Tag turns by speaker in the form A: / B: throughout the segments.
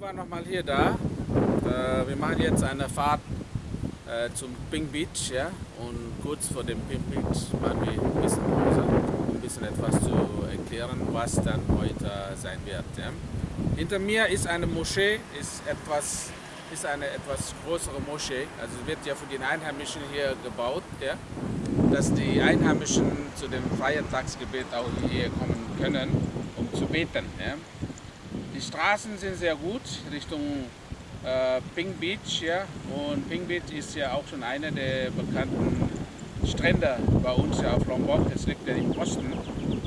A: Waren nochmal hier da. Äh, wir machen jetzt eine Fahrt äh, zum Pink Beach. Ja? Und kurz vor dem Pink Beach machen wir ein bisschen Pause, um ein bisschen etwas zu erklären, was dann heute sein wird. Ja? Hinter mir ist eine Moschee, ist, etwas, ist eine etwas größere Moschee. Also wird ja von den Einheimischen hier gebaut, ja? dass die Einheimischen zu dem Feiertagsgebet auch hier kommen können, um zu beten. Ja? Die Straßen sind sehr gut Richtung äh, Pink Beach. Ja? Und Pink Beach ist ja auch schon einer der bekannten Strände bei uns ja auf Lombok. Es liegt ja im Osten.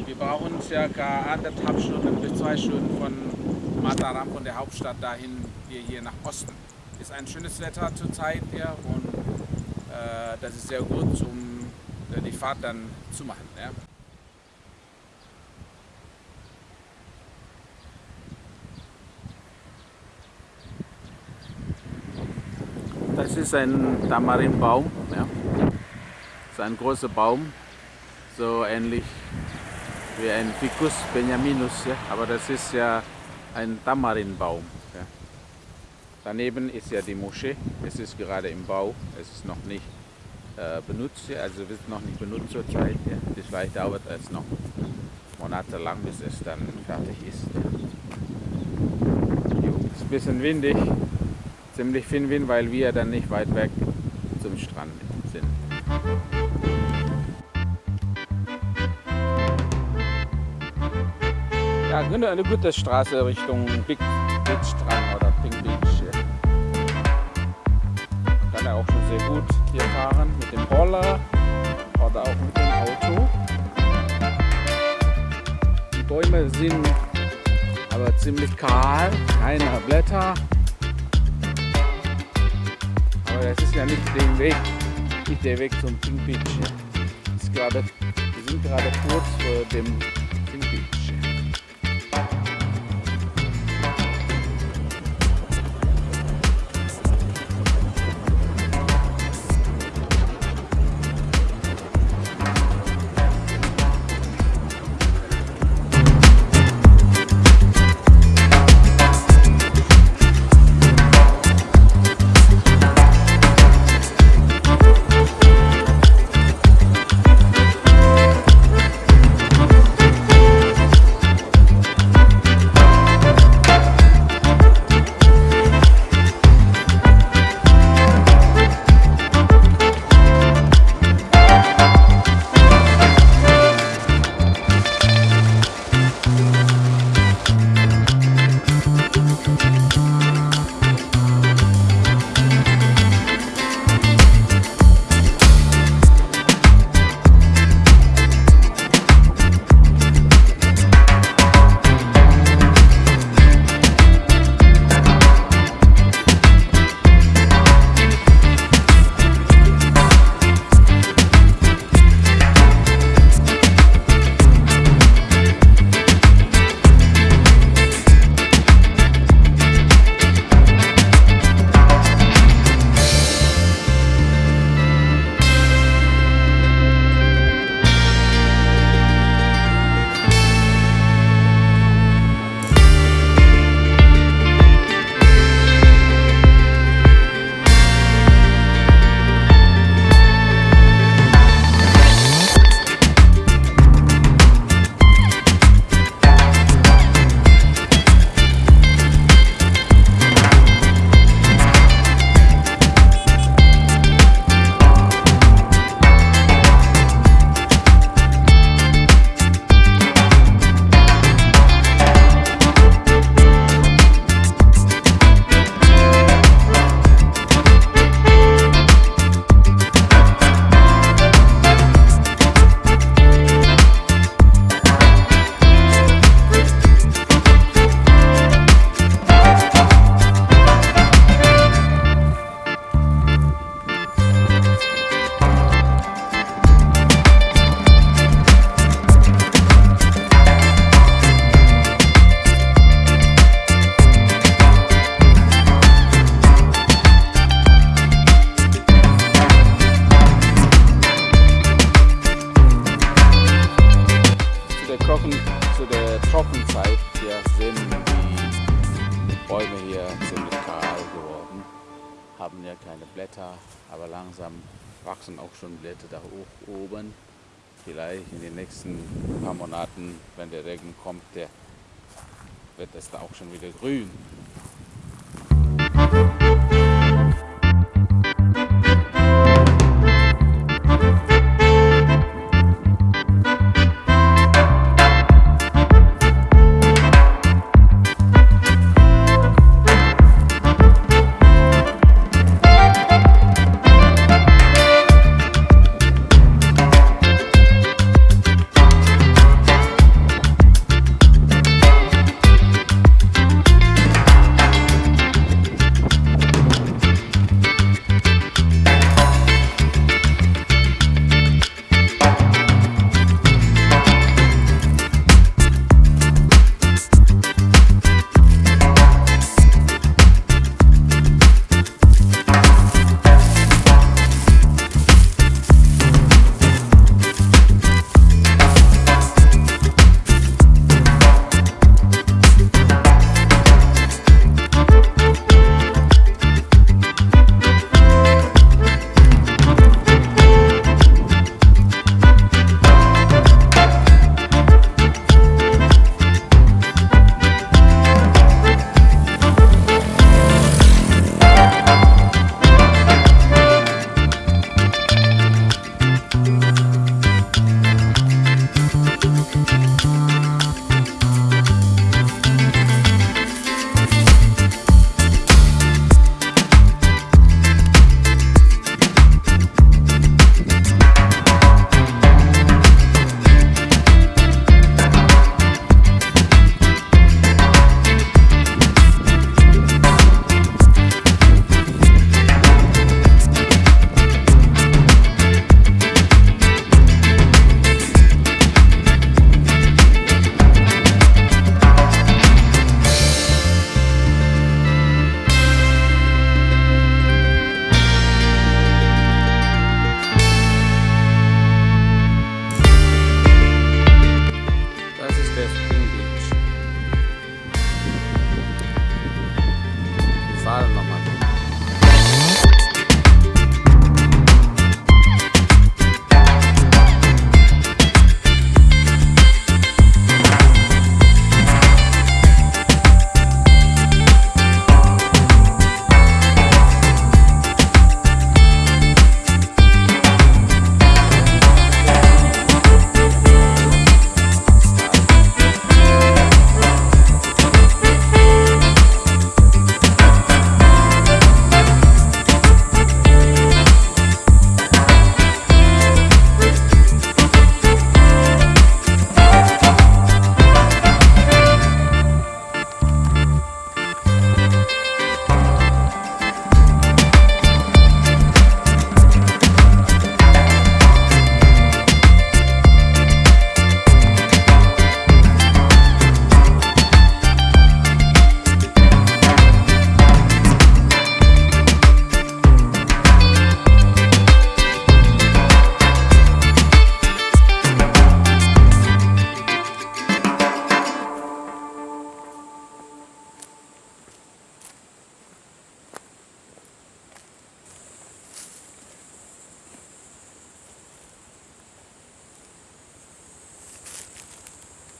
A: Wir brauchen circa anderthalb Stunden bis zwei Stunden von Mataram, von der Hauptstadt dahin, hier, hier nach Osten. Ist ein schönes Wetter zurzeit ja? und äh, das ist sehr gut, um die Fahrt dann zu machen. Ja? Das ist ein Tamarinbaum. Ja. Das ist ein großer Baum, so ähnlich wie ein Ficus benjaminus, ja. aber das ist ja ein Tamarinbaum. Ja. Daneben ist ja die Moschee, es ist gerade im Bau, es ist noch nicht äh, benutzt, also wird noch nicht benutzt zurzeit. Ja. Vielleicht dauert es noch monatelang, bis es dann fertig ist. Jo, ist ein bisschen windig, ziemlich viel Wind, weil wir dann nicht weit weg zum Strand sind. Ja, eine gute Straße Richtung Big Beach Strand oder Pink Beach. Kann er auch schon sehr gut hier fahren mit dem Roller oder auch mit dem Auto. Die Bäume sind aber ziemlich kahl, keine Blätter. Aber das ist ja nicht der Weg, nicht der Weg zum Pink Beach. Ist grade, wir sind gerade kurz vor dem der Kochen, zu der Trockenzeit hier sind die Bäume hier ziemlich kahl geworden, haben ja keine Blätter, aber langsam wachsen auch schon Blätter da hoch oben. Vielleicht in den nächsten paar Monaten, wenn der Regen kommt, der wird es da auch schon wieder grün.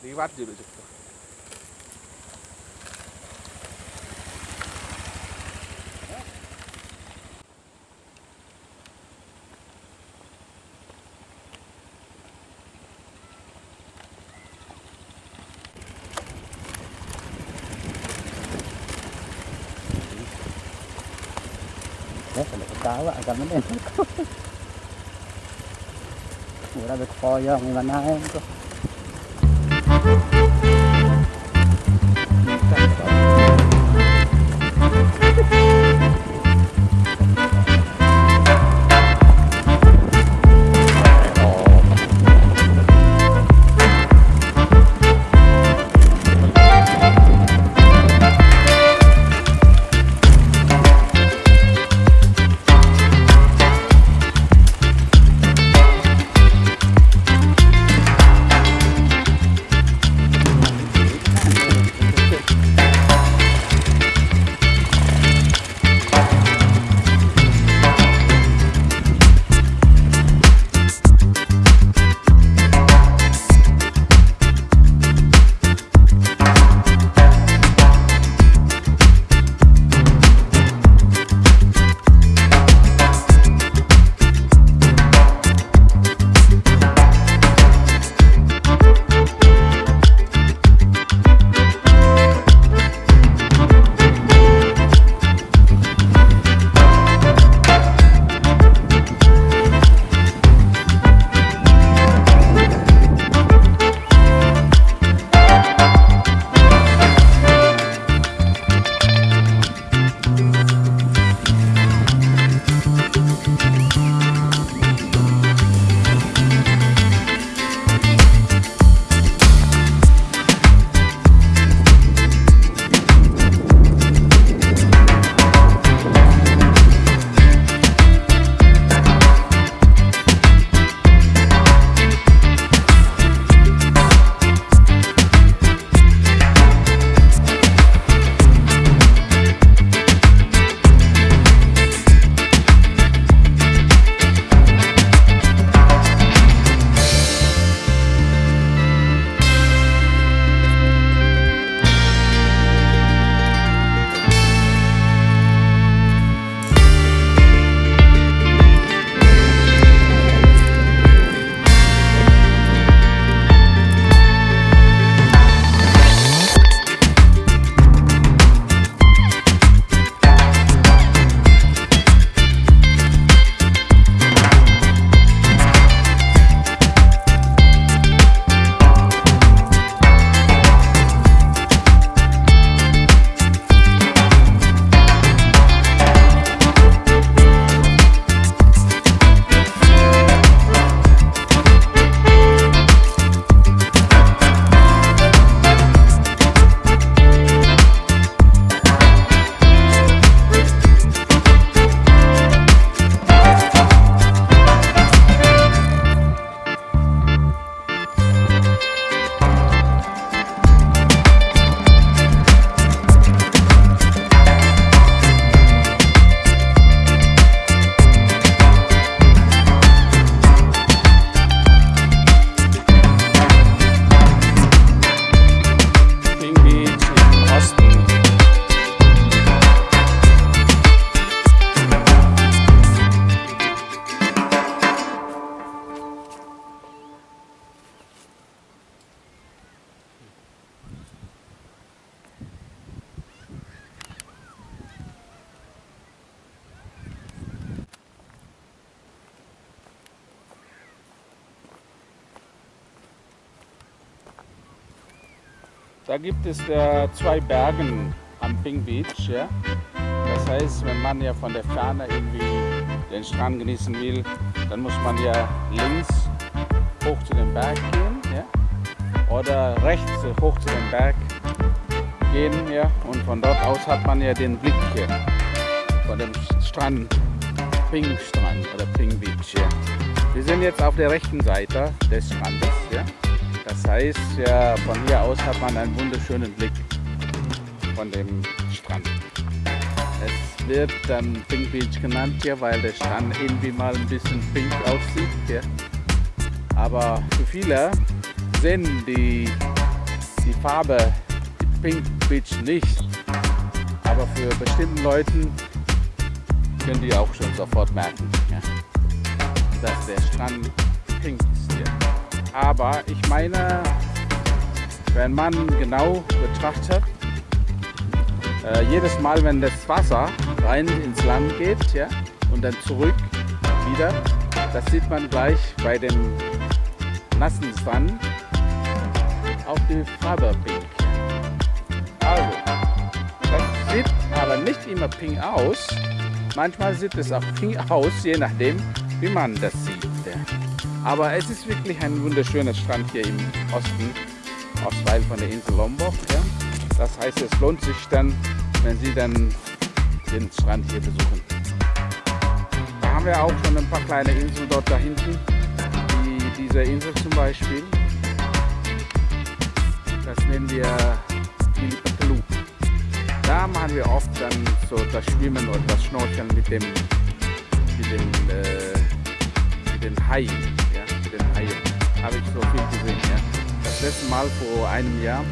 A: 리바지로 줬다 cá bạn cảm ơn
B: em Ủa, ra được kho cho mình bán hai
A: không Da gibt es äh, zwei Bergen am Pink Beach. Ja? Das heißt, wenn man ja von der Ferne irgendwie den Strand genießen will, dann muss man ja links hoch zu dem Berg gehen ja? oder rechts hoch zu dem Berg gehen. Ja? Und von dort aus hat man ja den Blick hier von dem Strand, Pink Strand oder Pink Beach. Ja? Wir sind jetzt auf der rechten Seite des Strandes. Ja? Das heißt, ja, von hier aus hat man einen wunderschönen Blick von dem Strand. Es wird dann Pink Beach genannt hier, weil der Strand irgendwie mal ein bisschen pink aussieht. Hier. Aber für viele sehen die, die Farbe Pink Beach nicht. Aber für bestimmten Leuten können die auch schon sofort merken, ja, dass der Strand pink ist hier. Aber ich meine, wenn man genau betrachtet, äh, jedes Mal, wenn das Wasser rein ins Land geht ja, und dann zurück wieder, das sieht man gleich bei dem nassen Sand auf die Farbe pink. Also, das sieht aber nicht immer pink aus. Manchmal sieht es auch pink aus, je nachdem, wie man das sieht. Aber es ist wirklich ein wunderschöner Strand hier im Osten, Ostteil von der Insel Lombok. Ja. Das heißt, es lohnt sich dann, wenn Sie dann den Strand hier besuchen. Da haben wir auch schon ein paar kleine Inseln dort da hinten, wie diese Insel zum Beispiel. Das nennen wir Filipatelu. Da machen wir oft dann so das Schwimmen oder das Schnorcheln mit dem, mit dem, äh, mit Haien. Habe ich so viel gesehen. Ja. Das letzte Mal vor einem Jahr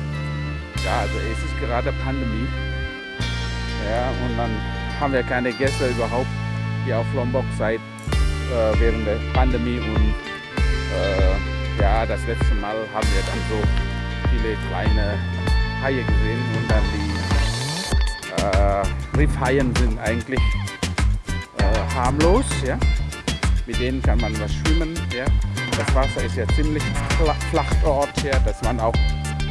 A: ja, also es ist gerade Pandemie. Ja, und dann haben wir keine Gäste überhaupt hier auf Lombok seit äh, während der Pandemie und äh, ja, das letzte Mal haben wir dann so viele kleine Haie gesehen und dann die äh, Riffhaien sind eigentlich äh, harmlos, ja. Mit denen kann man was schwimmen, ja. Das Wasser ist ja ziemlich flach dort, ja, dass man auch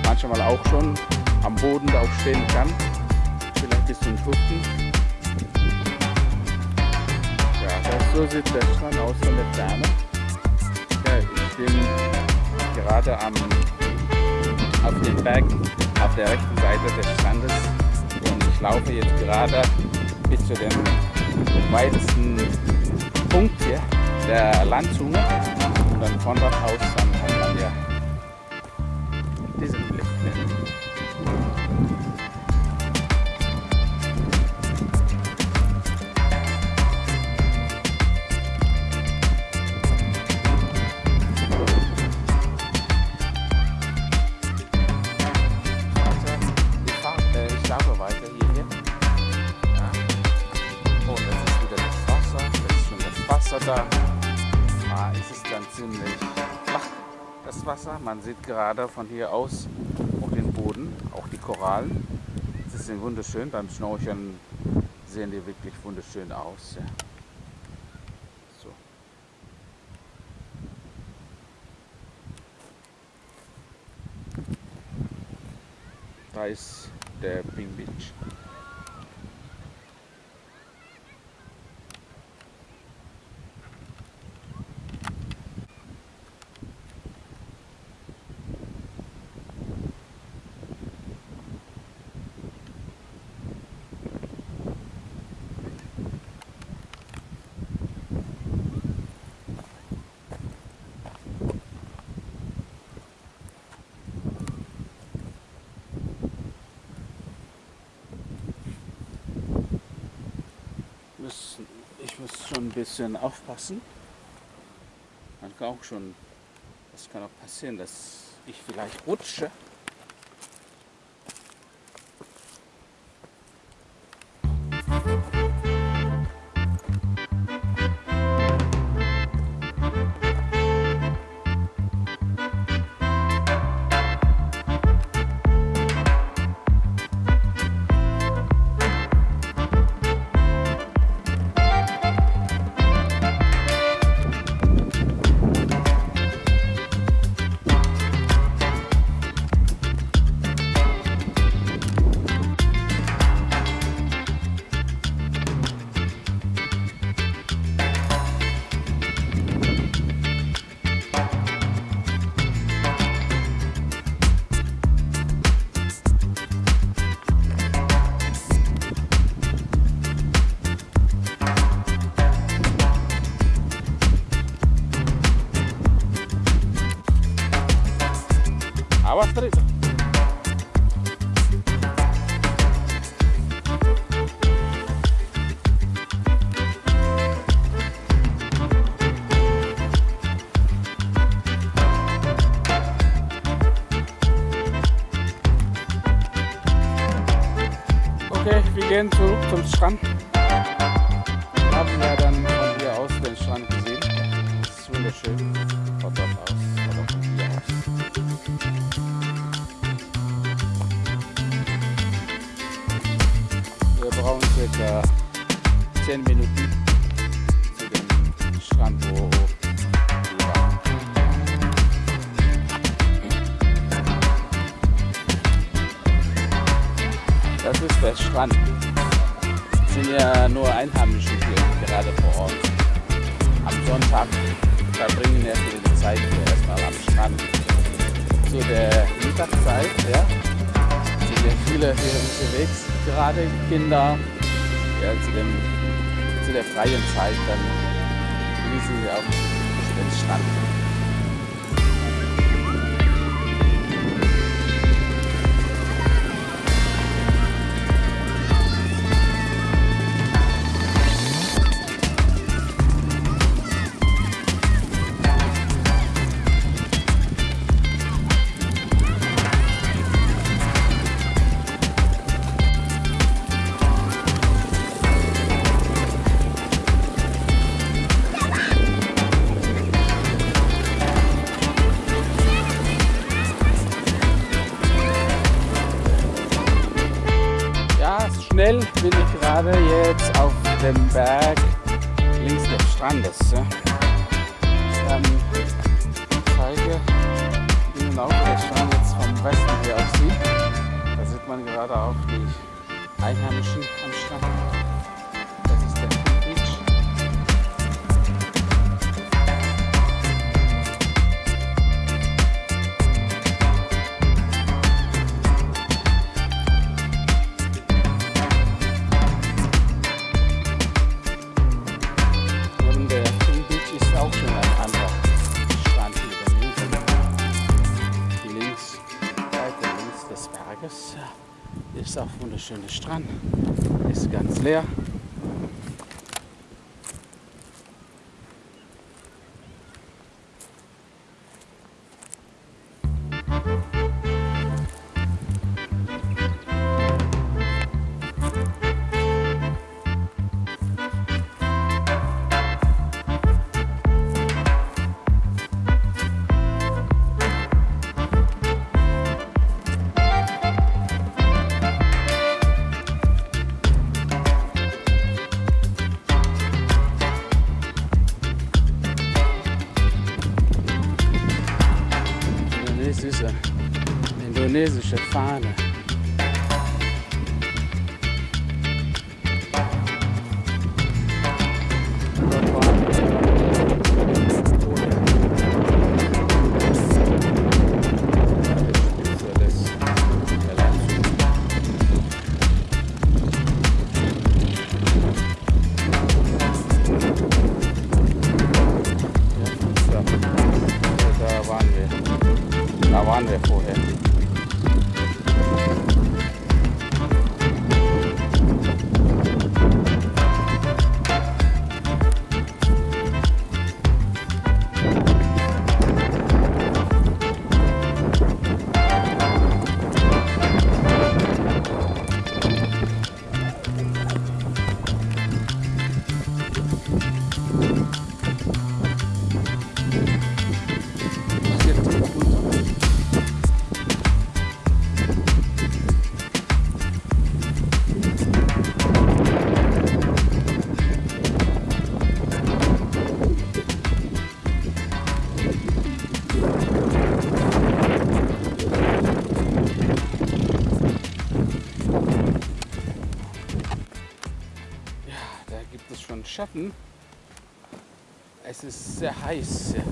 A: manchmal auch schon am Boden stehen kann. Vielleicht bis zum Schuften. Ja, das, so sieht der Strand aus von der Ferne. Ja, ich bin gerade am, auf dem Berg auf der rechten Seite des Strandes und ich laufe jetzt gerade bis zu dem weitesten Punkt hier, der Landzunge dann von dort aus Man sieht gerade von hier aus auch den Boden, auch die Korallen. Sie sind wunderschön. Beim Schnorcheln sehen die wirklich wunderschön aus. Ja. So. Da ist der Ping Beach. muss, ich muss schon ein bisschen aufpassen. Man kann auch schon, es kann auch passieren, dass ich vielleicht rutsche. bawah tadi tuh. Okay, wir gehen zurück zum verbringen viele die Zeit hier erstmal am Strand. Zu der Mittagszeit, ja, sind ja viele hier unterwegs, gerade Kinder. Ja, zu, dem, zu der freien Zeit, dann genießen sie auch den Strand. Strandes. Ja. Ähm, ich zeige Ihnen auch der Strand jetzt vom Westen hier aussieht. Da sieht man gerade auch die Einheimischen am Strand. Strand. Ist ganz leer. is a shit finder. Heiß. Ja.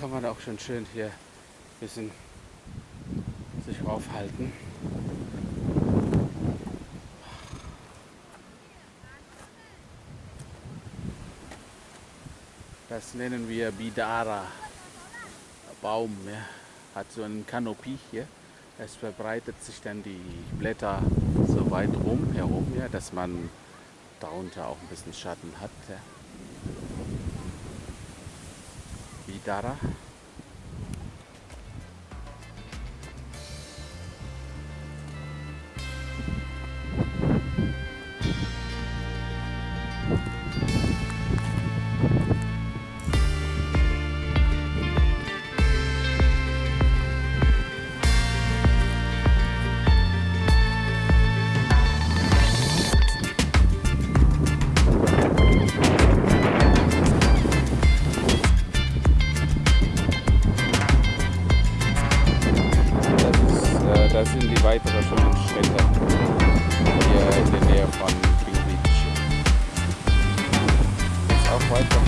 A: kann man auch schon schön hier ein bisschen sich aufhalten. Das nennen wir Bidara Baum. Ja. Hat so einen Kanopie hier. Es verbreitet sich dann die Blätter so weit rum herum, ja, dass man darunter auch ein bisschen Schatten hat. Ja. Bidara. schönen Städte hier in der Nähe von King Beach. Jetzt auch weiter.